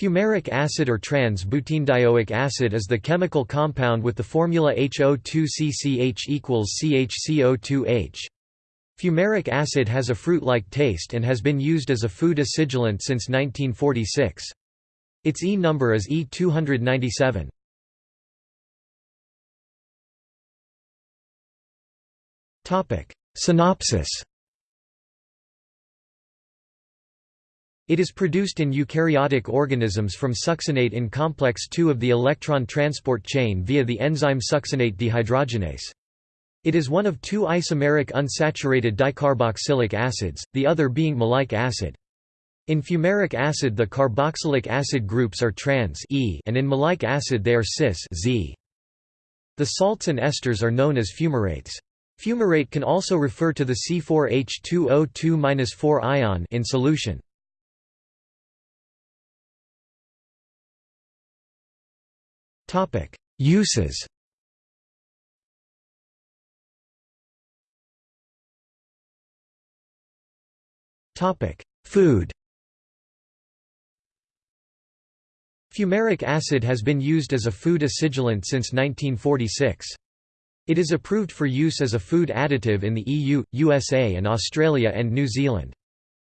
Fumaric acid or trans-butenedioic acid is the chemical compound with the formula HO2CCH equals CHCO2H. Fumaric acid has a fruit-like taste and has been used as a food acidulant since 1946. Its E number is E297. Synopsis It is produced in eukaryotic organisms from succinate in complex II of the electron transport chain via the enzyme succinate dehydrogenase. It is one of two isomeric unsaturated dicarboxylic acids, the other being maleic acid. In fumaric acid the carboxylic acid groups are trans e and in maleic acid they are cis Z. The salts and esters are known as fumarates. Fumarate can also refer to the C4H2O2-4 ion in solution. Topic: Uses. Topic: Food. Fumaric acid has been used as a food acidulant since 1946. It is approved for use as a food additive in the EU, USA and Australia and New Zealand.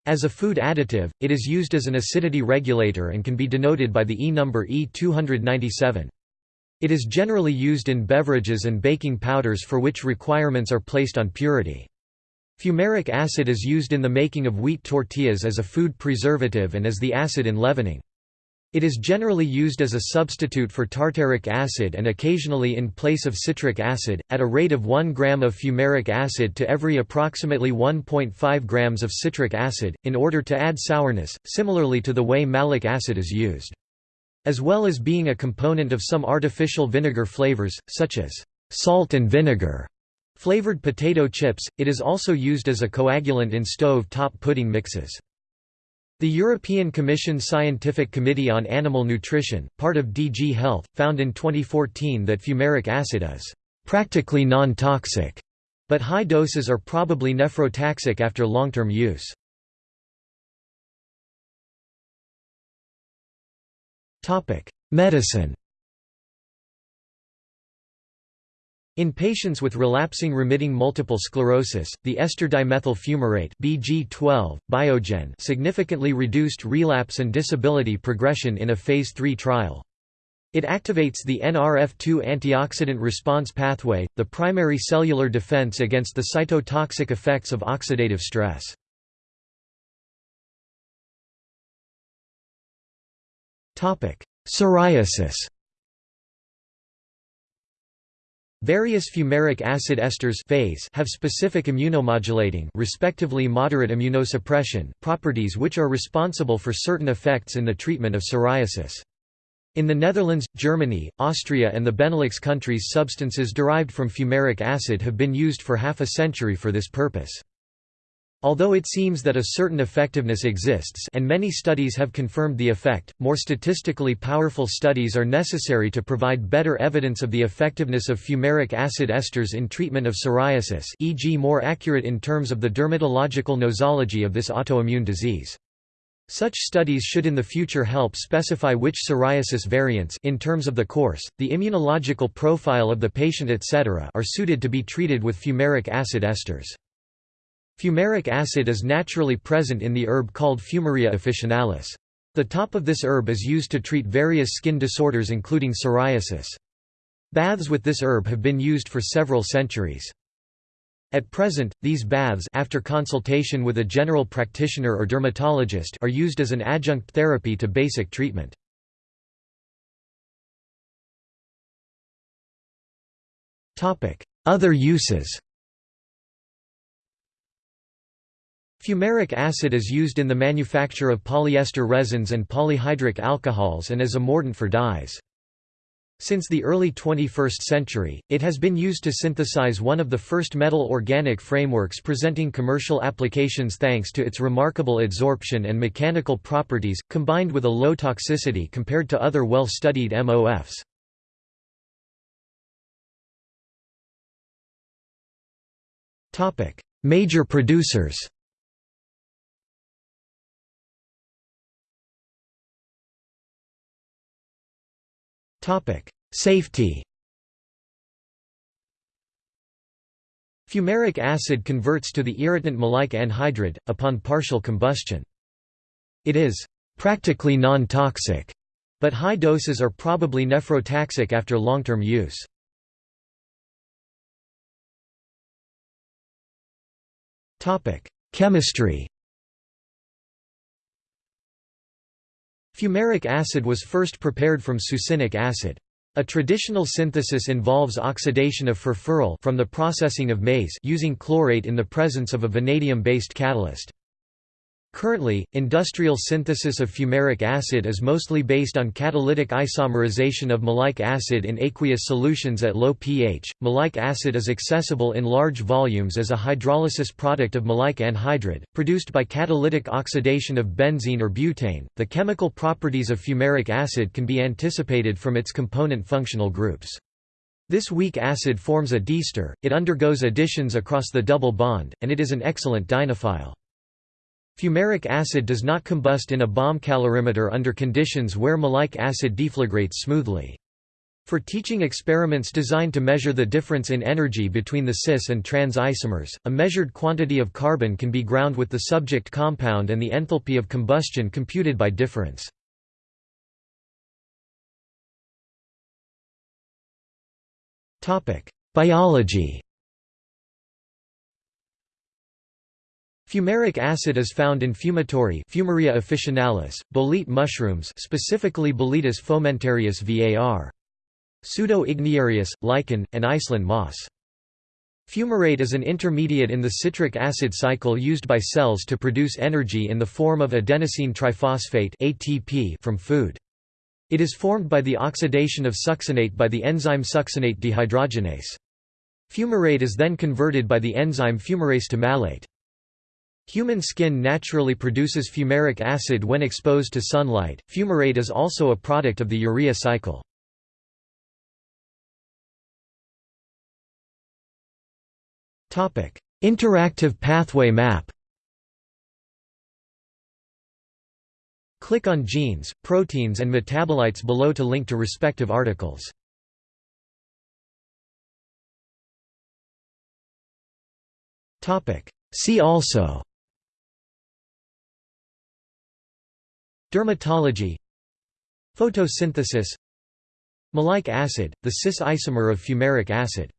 As a food additive, it is used as an acidity regulator and can be denoted by the E number E297. It is generally used in beverages and baking powders for which requirements are placed on purity. Fumaric acid is used in the making of wheat tortillas as a food preservative and as the acid in leavening. It is generally used as a substitute for tartaric acid and occasionally in place of citric acid, at a rate of 1 gram of fumaric acid to every approximately 1.5 grams of citric acid, in order to add sourness, similarly to the way malic acid is used. As well as being a component of some artificial vinegar flavors, such as salt and vinegar flavored potato chips, it is also used as a coagulant in stove-top pudding mixes. The European Commission Scientific Committee on Animal Nutrition, part of DG Health, found in 2014 that fumaric acid is practically non-toxic, but high doses are probably nephrotoxic after long-term use. Medicine In patients with relapsing remitting multiple sclerosis, the ester dimethyl fumarate BG12, Biogen significantly reduced relapse and disability progression in a Phase III trial. It activates the NRF2 antioxidant response pathway, the primary cellular defense against the cytotoxic effects of oxidative stress. Psoriasis Various fumaric acid esters phase have specific immunomodulating respectively moderate immunosuppression properties which are responsible for certain effects in the treatment of psoriasis. In the Netherlands, Germany, Austria and the Benelux countries substances derived from fumaric acid have been used for half a century for this purpose. Although it seems that a certain effectiveness exists and many studies have confirmed the effect, more statistically powerful studies are necessary to provide better evidence of the effectiveness of fumaric acid esters in treatment of psoriasis e.g. more accurate in terms of the dermatological nosology of this autoimmune disease. Such studies should in the future help specify which psoriasis variants in terms of the course, the immunological profile of the patient etc. are suited to be treated with fumaric acid esters. Fumaric acid is naturally present in the herb called Fumaria officinalis. The top of this herb is used to treat various skin disorders including psoriasis. Baths with this herb have been used for several centuries. At present, these baths after consultation with a general practitioner or dermatologist are used as an adjunct therapy to basic treatment. Other uses Fumaric acid is used in the manufacture of polyester resins and polyhydric alcohols and as a mordant for dyes. Since the early 21st century, it has been used to synthesize one of the first metal organic frameworks presenting commercial applications thanks to its remarkable adsorption and mechanical properties, combined with a low toxicity compared to other well-studied MOFs. Major producers Safety Fumaric acid converts to the irritant maleic anhydride, upon partial combustion. It is practically non-toxic, but high doses are probably nephrotoxic after long-term use. Chemistry Fumaric acid was first prepared from succinic acid. A traditional synthesis involves oxidation of furfural from the processing of maize using chlorate in the presence of a vanadium-based catalyst. Currently, industrial synthesis of fumaric acid is mostly based on catalytic isomerization of maleic acid in aqueous solutions at low pH. Maleic acid is accessible in large volumes as a hydrolysis product of maleic anhydride, produced by catalytic oxidation of benzene or butane. The chemical properties of fumaric acid can be anticipated from its component functional groups. This weak acid forms a diester, it undergoes additions across the double bond, and it is an excellent dienophile. Fumaric acid does not combust in a bomb calorimeter under conditions where maleic acid deflagrates smoothly. For teaching experiments designed to measure the difference in energy between the cis and trans isomers, a measured quantity of carbon can be ground with the subject compound and the enthalpy of combustion computed by difference. Biology Fumaric acid is found in fumitory Fumaria officinalis, bolete mushrooms specifically Boletus fomentarius var. Pseudo-igniarius, lichen, and Iceland moss. Fumarate is an intermediate in the citric acid cycle used by cells to produce energy in the form of adenosine triphosphate ATP from food. It is formed by the oxidation of succinate by the enzyme succinate dehydrogenase. Fumarate is then converted by the enzyme fumarase to malate. Human skin naturally produces fumaric acid when exposed to sunlight. Fumarate is also a product of the urea cycle. Topic: Interactive pathway map. Click on genes, proteins and metabolites below to link to respective articles. Topic: See also Dermatology. Photosynthesis. Maleic acid, the cis isomer of fumaric acid